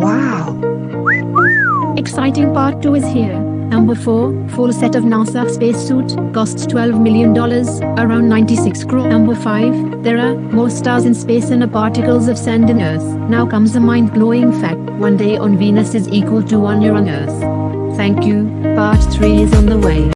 Wow. Exciting part 2 is here. Number 4, full set of NASA spacesuit, costs $12 million, around 96 crore. Number 5, there are more stars in space than particles of sand in Earth. Now comes a mind-blowing fact, one day on Venus is equal to one year on Earth. Thank you, part 3 is on the way.